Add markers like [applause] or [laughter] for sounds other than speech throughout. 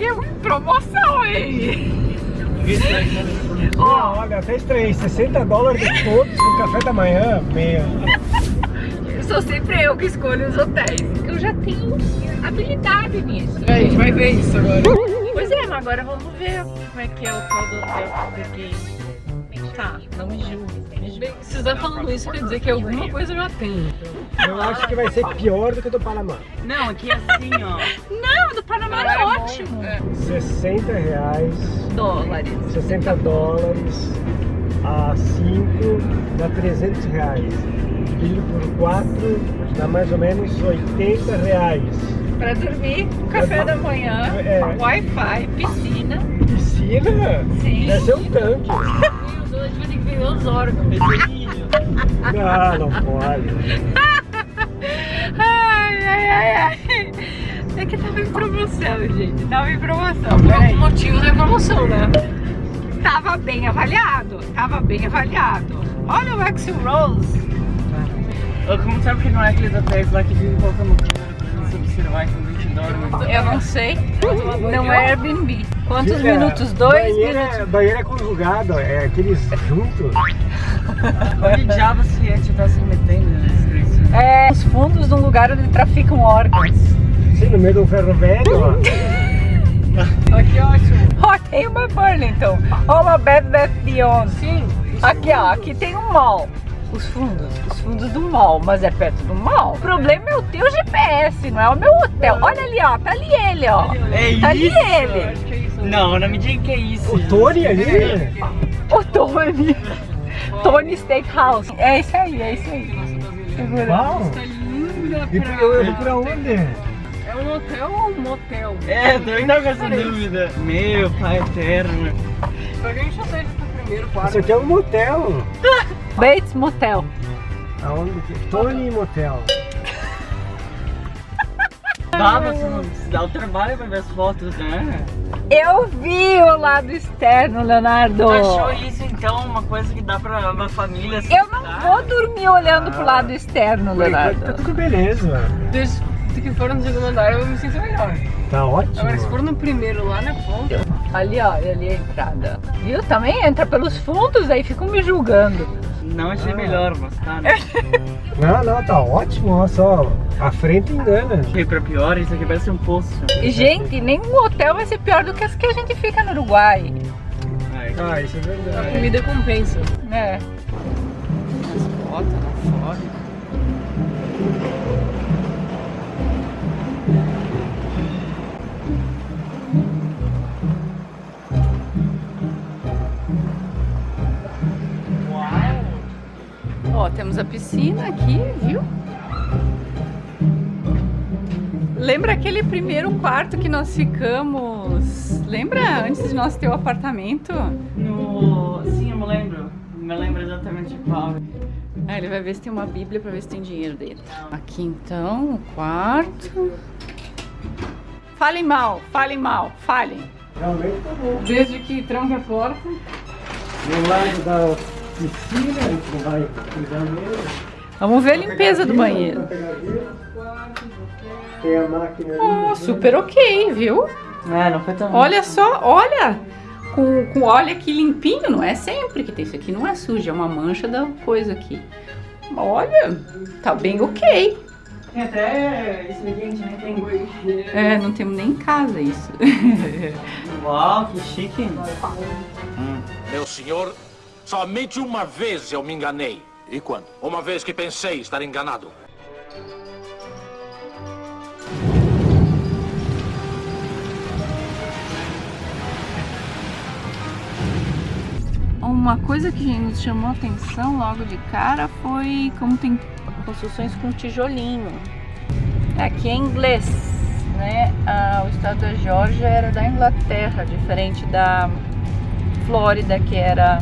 peguei uma promoção aí. Olha, até estranhei, 60 dólares de todos no café da manhã, meu. Sou sempre eu que escolho os hotéis. Eu já tenho habilidade nisso. A gente vai ver isso agora. Pois é, mas agora vamos ver como é que é o tal do hotel que eu peguei. Tá, não me julgue. Bem, se você tá falando isso, quer dizer que alguma coisa eu já tenho. Eu acho que vai ser pior do que o do Panamá. Não, aqui é assim, ó. Não, do Panamá é ótimo. 60 reais, Dólares. 60 dólares a 5 dá 300 reais. Dividido por 4 dá mais ou menos 80 reais. Pra dormir, café da manhã, É. Wi-Fi, piscina. Piscina? Sim. Deve ser um tanque. [laughs] Vai ter que vender os órgãos. Não, [laughs] não pode. Ai, ai, ai, ai. É que tava em promoção, gente. Tava em promoção. Por algum motivo tem promoção, né? Tava bem avaliado. Tava bem avaliado. Olha o Axel Rose. Como sabe que não é aqueles hotéis lá que ficam colocando câmera pra observar dorme? Eu não sei. Não é Airbnb. Quantos Fica- minutos? Dois banheiro minutos. É, banheiro é conjugado, é aqueles juntos. [laughs] Onde diabo se a gente tá se metendo? É os fundos de um lugar onde traficam órgãos. Sim, no meio do ferro velho, ó. [laughs] Aqui, ótimo. Ó, tem uma Burlington. Ó, uma Bed Bath Beyond. Sim. Aqui, ó, aqui tem um mall. Os fundos, os fundos do mall, mas é perto do mall. O problema é o teu GPS, não é o meu hotel. Olha ali, ó, tá ali ele, ó. É Tá ali isso? ele. É isso. Não, não me diga que é isso. O Tony ali. O Tony. Tony Steakhouse. É isso aí, é isso aí. Segura. Uau! Tá E pra... eu, eu pra onde? É um hotel ou um motel? É, tô ainda com essa dúvida. Meu pai eterno. Pra que a gente já saiu do primeiro quarto? Isso aqui é um motel. [laughs] Bates Motel. Aonde que? Tony Motel. Dá, você dá o trabalho pra ver as fotos, né? Eu vi o lado externo, Leonardo. Tu achou isso então uma coisa que dá pra uma família se Eu não dar? vou dormir olhando pro Ah. lado externo, Tá Leonardo. tudo beleza. Desde que for no segundo andar eu me sinto melhor. Tá ótimo. Agora, se for no primeiro lá na ponta, Ali, ó, ali é a entrada. Viu? Também entra pelos fundos, aí ficam me julgando. Não achei Ah. melhor, mas tá, né? [laughs] Não, não, tá ótimo. Olha só. A frente engana. Achei pra pior, isso aqui parece um poço. E, gente, nenhum hotel vai ser pior do que as que a gente fica no Uruguai. Ai, Ah, isso é a verdade. comida compensa. É. bota lá fora. Ó, temos a piscina aqui, viu? Lembra aquele primeiro quarto que nós ficamos? Lembra antes de nós ter o apartamento? No... Sim, eu me lembro. Me lembro exatamente qual. Ah, ele vai ver se tem uma bíblia pra ver se tem dinheiro dele. Aqui então, o quarto. Falem mal, falem mal, falem. Realmente tá bom. Desde que tranca a porta. Do lado da piscina, a gente vai. Vamos ver a limpeza do banheiro. Tem a máquina ali. Oh, super ok, viu? É, não foi tão. Olha só, olha! Com, com óleo aqui limpinho, não é sempre que tem isso aqui, não é sujo, é uma mancha da coisa aqui. Olha, tá bem ok. Tem até isso aqui a gente nem tem. É, não temos nem em casa isso. [laughs] Uau, que chique. Meu senhor, somente uma vez eu me enganei. E quando? Uma vez que pensei estar enganado. Uma coisa que nos chamou a atenção logo de cara foi como tem construções com tijolinho. Aqui é inglês, né? Ah, o estado da Geórgia era da Inglaterra, diferente da Flórida, que era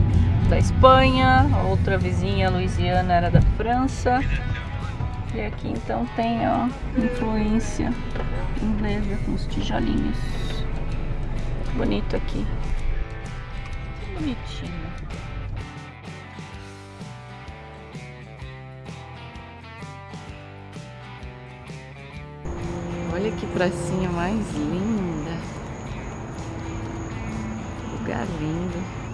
da Espanha, a outra vizinha, Louisiana, era da França. E aqui então tem ó, influência inglesa com os tijolinhos. Bonito aqui. Bonitinho. Olha que pracinha mais linda. lugar lindo.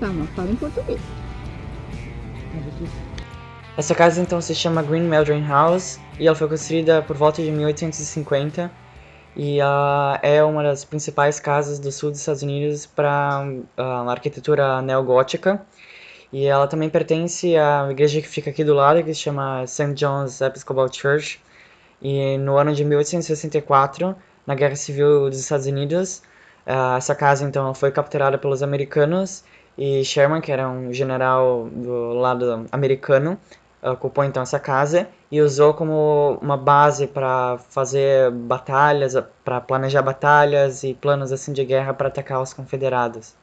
Tá, mas fala em português. Essa casa então se chama Green Meldrum House e ela foi construída por volta de 1850 e uh, é uma das principais casas do sul dos Estados Unidos para uh, arquitetura neogótica e ela também pertence à igreja que fica aqui do lado que se chama St. John's Episcopal Church e no ano de 1864 na Guerra Civil dos Estados Unidos uh, essa casa então foi capturada pelos americanos e Sherman, que era um general do lado americano, ocupou então essa casa e usou como uma base para fazer batalhas, para planejar batalhas e planos assim de guerra para atacar os confederados.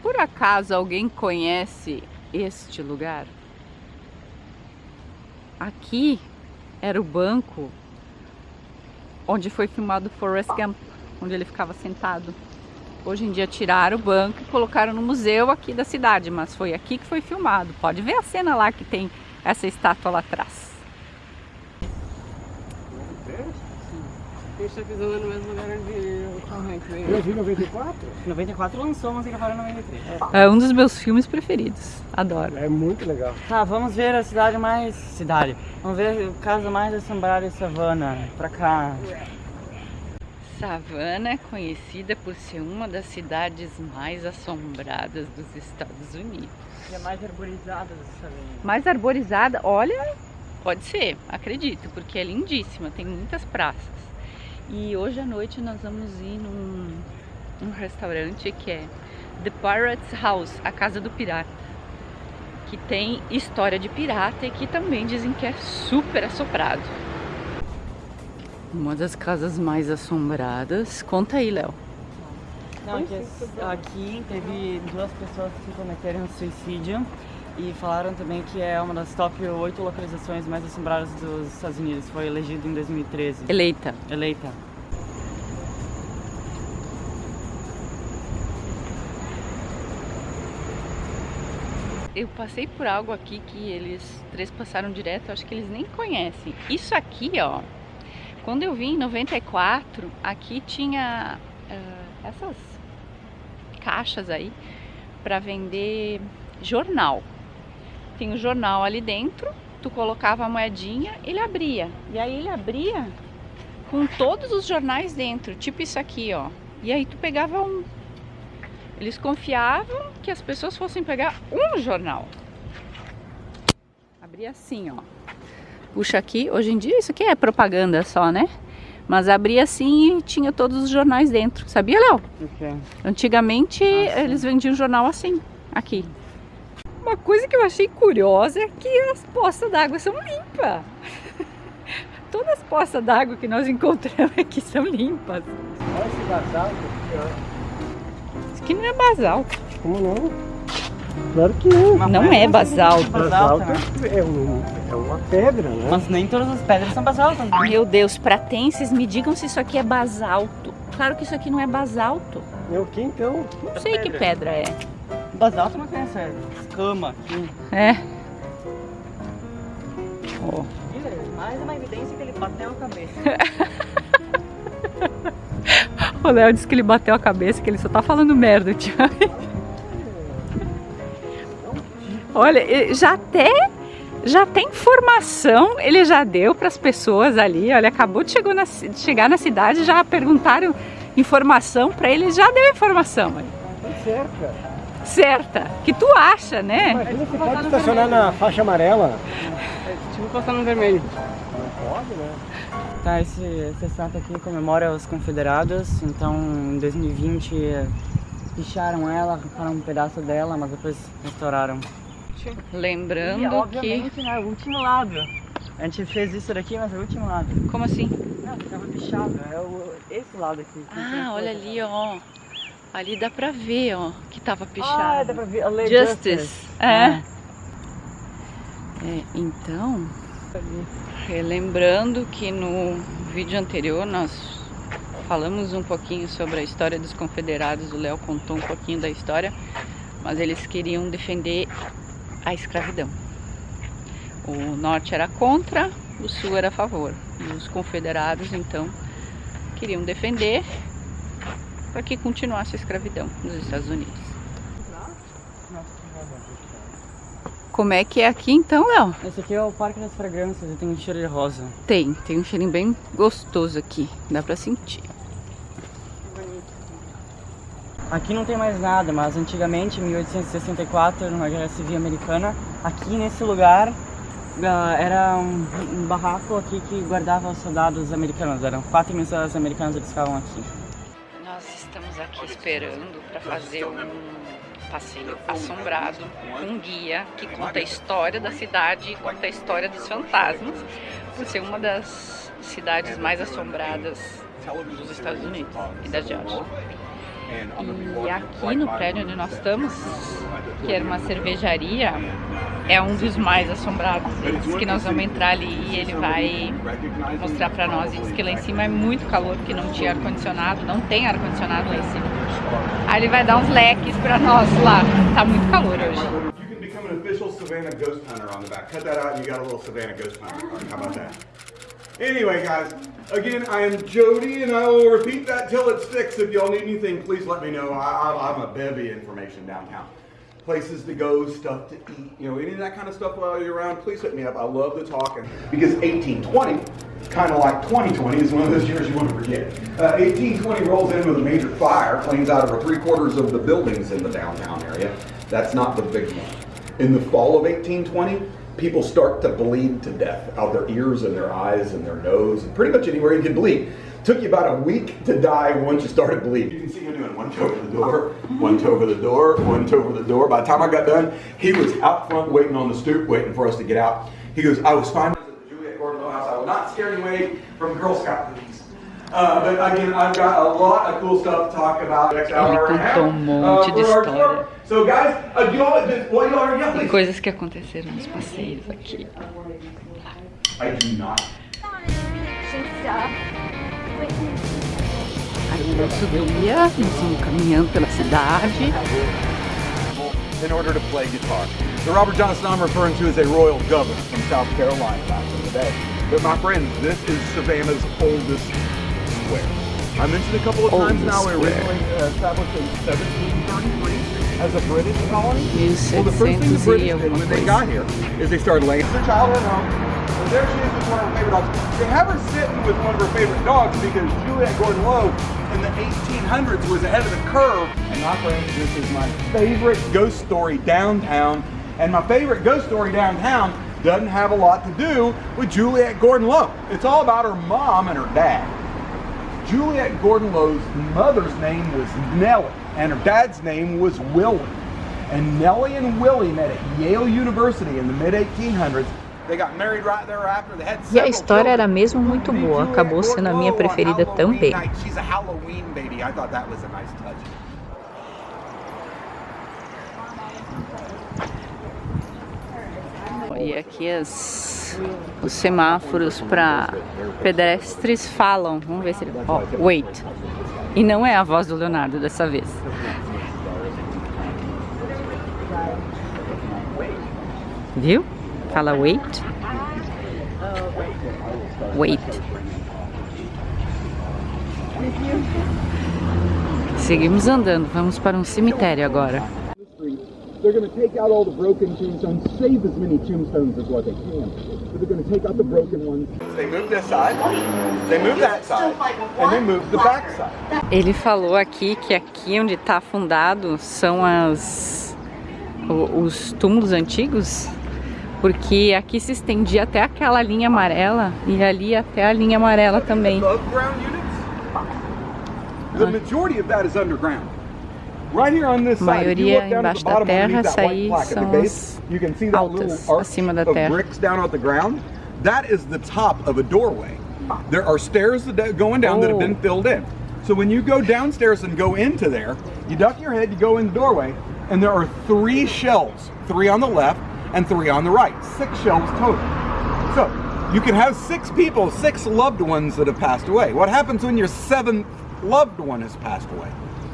Por acaso alguém conhece este lugar? Aqui era o banco onde foi filmado Forrest Gump, onde ele ficava sentado. Hoje em dia tiraram o banco e colocaram no museu aqui da cidade, mas foi aqui que foi filmado. Pode ver a cena lá que tem essa estátua lá atrás. A tá pisando no mesmo lugar onde o Tom Hanks veio. Eu vi 94? 94 lançou, mas ele em 93. É um dos meus filmes preferidos. Adoro. É muito legal. Tá, vamos ver a cidade mais... Cidade. Vamos ver o caso mais assombrado de Savannah. Pra cá. Savannah é conhecida por ser uma das cidades mais assombradas dos Estados Unidos. E é mais arborizada do Savannah. Mais arborizada? Olha, pode ser, acredito, porque é lindíssima, tem muitas praças. E hoje à noite nós vamos ir num, num restaurante que é The Pirate's House, a Casa do Pirata. Que tem história de pirata e que também dizem que é super assoprado. Uma das casas mais assombradas. Conta aí, Léo. Não, aqui, aqui teve duas pessoas que cometeram suicídio e falaram também que é uma das top 8 localizações mais assombradas dos Estados Unidos. Foi elegido em 2013. Eleita. Eleita. Eu passei por algo aqui que eles três passaram direto, acho que eles nem conhecem. Isso aqui, ó, quando eu vim em 94, aqui tinha uh, essas caixas aí para vender jornal. Tem o jornal ali dentro, tu colocava a moedinha, ele abria. E aí ele abria com todos os jornais dentro, tipo isso aqui, ó. E aí tu pegava um. Eles confiavam que as pessoas fossem pegar um jornal. Abria assim, ó. Puxa aqui, hoje em dia isso aqui é propaganda só, né? Mas abria assim e tinha todos os jornais dentro. Sabia, Léo? Okay. Antigamente eles vendiam jornal assim, aqui. Uma coisa que eu achei curiosa é que as poças d'água são limpas. [laughs] Todas as poças d'água que nós encontramos aqui são limpas. Olha esse basalto aqui, ó. Isso aqui não é basalto. Como não? Claro que não. Uma Não pedra é basalto. basalto, né? é, um, é uma pedra, né? Mas nem todas as pedras são basalto. né? Meu Deus, pratenses, me digam se isso aqui é basalto. Claro que isso aqui não é basalto. É o que então? Não sei que pedra é. Basalto não tem essa escama aqui. É. Ó. Mais uma evidência que ele bateu a cabeça. [laughs] O Léo disse que ele bateu a cabeça, que ele só tá falando merda ultimamente. Olha, já até já tem informação, ele já deu para as pessoas ali. Olha, acabou de, na, de chegar na cidade, já perguntaram informação para ele, já deu informação. olha. Tá certa. Certa, que tu acha, né? Imagina você pode estacionar na faixa amarela. É tipo passando no vermelho. Não pode, né? Tá, esse, essa estátua aqui comemora os confederados, então em 2020 eh, picharam ela, arrancaram um pedaço dela, mas depois restauraram. Lembrando E, que... né, o último lado. A gente fez isso daqui, mas é o último lado. Como assim? Não, ficava pichado, é o, esse lado aqui. que Ah, olha ali, ó. Ali dá pra ver, ó, que tava pichado. Ah, dá pra ver. a lei Justice. É. É. É, então, relembrando que no vídeo anterior nós falamos um pouquinho sobre a história dos confederados, o Léo contou um pouquinho da história, mas eles queriam defender a escravidão. O norte era contra, o sul era a favor. E os confederados, então, queriam defender para que continuasse a escravidão nos Estados Unidos. Como é que é aqui então, Léo? Esse aqui é o Parque das Fragrâncias e tem um cheiro de rosa. Tem, tem um cheirinho bem gostoso aqui, dá pra sentir. Aqui não tem mais nada, mas antigamente, em 1864, numa guerra civil americana, aqui nesse lugar ah, era um, um barraco aqui que guardava os soldados americanos. Eram quatro mil soldados americanos que ficavam aqui. Nós estamos aqui esperando para fazer um passeio assombrado um guia que conta a história da cidade e conta a história dos fantasmas, por ser uma das cidades mais assombradas dos Estados Unidos e da Geórgia. E aqui no prédio onde nós estamos, que era uma cervejaria, é um dos mais assombrados. Ele diz que nós vamos entrar ali e ele vai mostrar pra nós. E diz que lá em cima é muito calor, porque não tinha ar-condicionado, não tem ar-condicionado lá em cima. Aí ele vai dar uns leques pra nós lá. Tá muito calor hoje. Savannah ghost hunter on the back. Cut that out and you got a little Savannah ghost hunter card. How about that? Anyway, guys, again, I am Jody and I will repeat that till it's fixed. If y'all need anything, please let me know. I, I'm a bevy information downtown. Places to go, stuff to eat, you know, any of that kind of stuff while you're around, please hit me up. I love to talk. Because 1820, kind of like 2020, is one of those years you want to forget. Uh, 1820 rolls in with a major fire, cleans out over three quarters of the buildings in the downtown area. That's not the big one. In the fall of 1820, people start to bleed to death out their ears and their eyes and their nose and pretty much anywhere you can bleed. Took you about a week to die once you started bleeding. You can see him doing one toe over the door, one toe over the door, one toe over the door. By the time I got done, he was out front waiting on the stoop, waiting for us to get out. He goes, I was fine at Juliet Gordon Low House. I will not scare you away from Girl Scout. Uh, but again, I've got a lot of cool stuff to talk about next hour and a half. contou um monte de história. So guys, uh, you E please. coisas que aconteceram nos passeios aqui. I do not. Aí nosso guia, nós vamos caminhando pela cidade. in order to play guitar. The Robert Johnson I'm referring to is a royal governor from South Carolina back in the day. But my friends, this is Savannah's oldest square. I mentioned a couple of times Oldest now we originally uh, established in 1733 as a British colony. Well, the first thing the British did when they got here is they started laying their child at home. And there she is with one of her favorite dogs. They have her sitting with one of her favorite dogs because Juliet Gordon Lowe in the 1800s was ahead of the curve. And my friends, this is my favorite ghost story downtown. And my favorite ghost story downtown doesn't have a lot to do with Juliet Gordon Lowe. It's all about her mom and her dad. Juliet Gordon Lowe's mother's name was Nellie, and her dad's name was Willie. And Nellie and Willie met at Yale University in the mid 1800s. They got married right thereafter. They had E a história era mesmo muito boa, acabou sendo a minha preferida também. E aqui as, os semáforos para pedestres falam. Vamos ver se ele. Ó, wait. E não é a voz do Leonardo dessa vez. Viu? Fala wait. Wait. Seguimos andando, vamos para um cemitério agora. They're going to take out all the broken tombstones, save as many tombstones as what they can. But they're going to take out the broken ones. They move this side, they move that side, and they move the back side. Ele falou aqui que aqui onde está afundado são as os túmulos antigos, Porque aqui se estendia até aquela linha amarela e ali até a linha amarela também. Above ground units, the majority of that is underground. Maioria look down at embaixo da terra, essa aí the são base, as you can see that altas, acima da terra. bricks down at the ground. That is the top of a doorway. There are stairs that going down that have been Oh. filled in. So when you go downstairs and go into there, you duck your head, you go in the doorway, and there are three shelves, three on the left and three on the right. Six shelves total. So you can have six people, six loved ones that have passed away. What happens when your seventh loved one has passed away?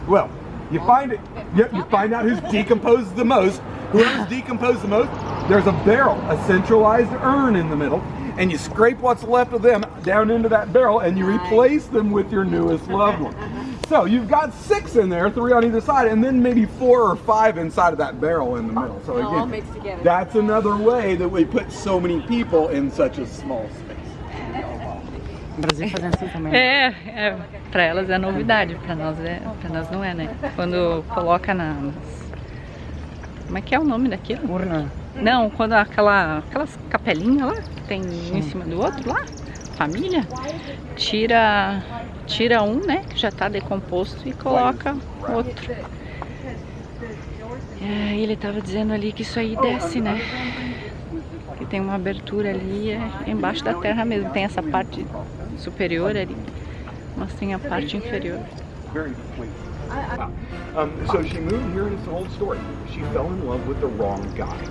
Well, you find it, you, you find out who's decomposed the most. Whoever's decomposed the most, there's a barrel, a centralized urn in the middle, and you scrape what's left of them down into that barrel and you replace them with your newest loved one. [laughs] So you've got six in there, three on either side, and then maybe four or five inside of that barrel in the middle. So again, that's another way that we put so many people in such a small space. O Brasil fazendo assim também. É, é para elas é novidade, para nós é, para nós não é, né? Quando coloca na Como é que é o nome daquilo? Urna. Não, quando aquela aquelas capelinhas lá que tem um em cima do outro lá, família, tira tira um, né, que já tá decomposto e coloca outro. É, ele tava dizendo ali que isso aí desce, né? Que tem uma abertura ali é embaixo da terra mesmo, tem essa parte superior ali, mas tem a parte inferior. Very complete. Wow. Um, so she moved here, and it's an old story. She fell in love with the wrong guy.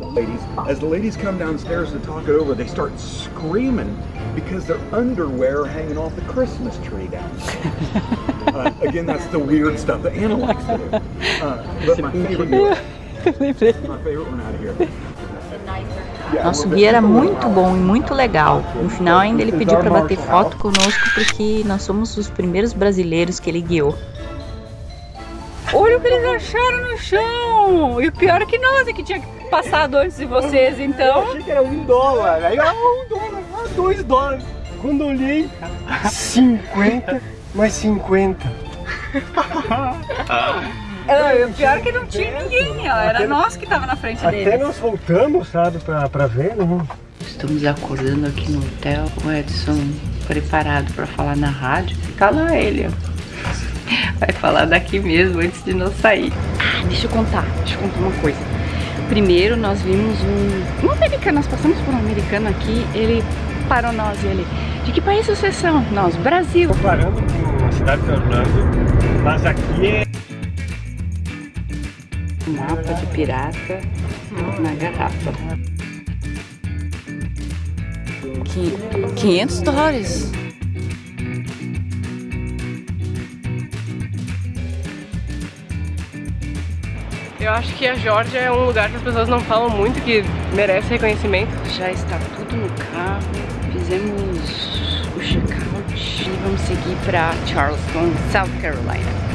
Ladies, as the ladies come downstairs to talk it over, they start screaming because their underwear are hanging off the Christmas tree down uh, Again, that's the weird stuff that Anna likes to do. Uh, but my favorite, [laughs] my favorite one out of here. Nosso guia era muito bom e muito legal. No final ainda ele pediu para bater foto conosco porque nós somos os primeiros brasileiros que ele guiou. Olha o que eles acharam no chão! E o pior é que nós é que tinha passado antes de vocês, Eu então. achei que era um dólar. Aí, ah, um dólar, ah, dois dólares. Quando eu olhei, 50 mais 50. [laughs] É, o pior é que não tinha ninguém, ó. Era nós que tava na frente Até deles. nós voltamos, sabe, pra, pra ver, né? Estamos acordando aqui no hotel, o Edson preparado para falar na rádio. Tá lá ele, ó. Vai falar daqui mesmo antes de nós sair. Ah, deixa eu contar, deixa eu contar uma coisa. Primeiro nós vimos um, um americano, nós passamos por um americano aqui, ele parou nós e ele, de que país vocês são? Nós, Brasil. Comparando com a cidade de Orlando, mas aqui é Mapa de pirata na garrafa. Qui- 500 dólares. Eu acho que a Georgia é um lugar que as pessoas não falam muito, que merece reconhecimento. Já está tudo no carro, fizemos o check-out e vamos seguir para Charleston, South Carolina.